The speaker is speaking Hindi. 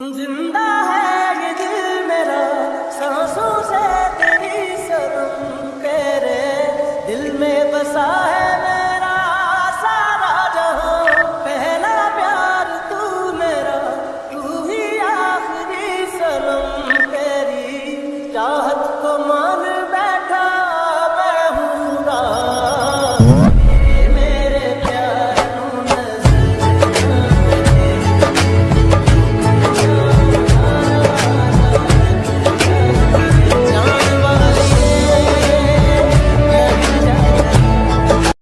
ज़िंदा है ये दिल मेरा, सांसों से तेरी शर्म तेरे दिल में बसा है मेरा सारा जहाँ पहला प्यार तू मेरा, तू ही आखिरी सनम तेरी। चाहत